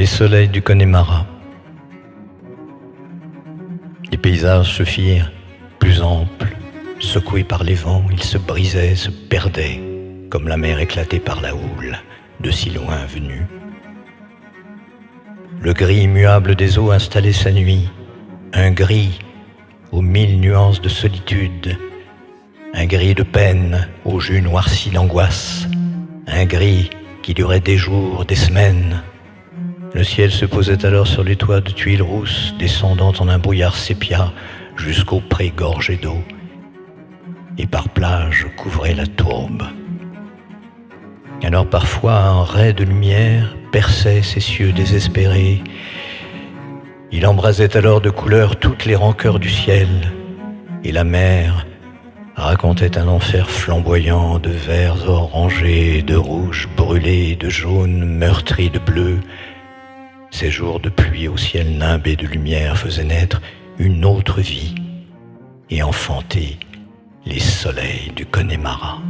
Les soleils du Connemara. Les paysages se firent plus amples, secoués par les vents, ils se brisaient, se perdaient, comme la mer éclatée par la houle, de si loin venue. Le gris immuable des eaux installait sa nuit, un gris aux mille nuances de solitude, un gris de peine aux jus noircis d'angoisse, un gris qui durait des jours, des semaines. Le ciel se posait alors sur les toits de tuiles rousses, descendant en un brouillard sépia jusqu'au pré gorgé d'eau, et par plage couvrait la tourbe. Alors parfois un ray de lumière perçait ces cieux désespérés. Il embrasait alors de couleurs toutes les rancœurs du ciel, et la mer racontait un enfer flamboyant de verts orangés, de rouges brûlés, de jaunes meurtris de bleu. Ces jours de pluie au ciel nimbé de lumière faisaient naître une autre vie et enfanter les soleils du Connemara.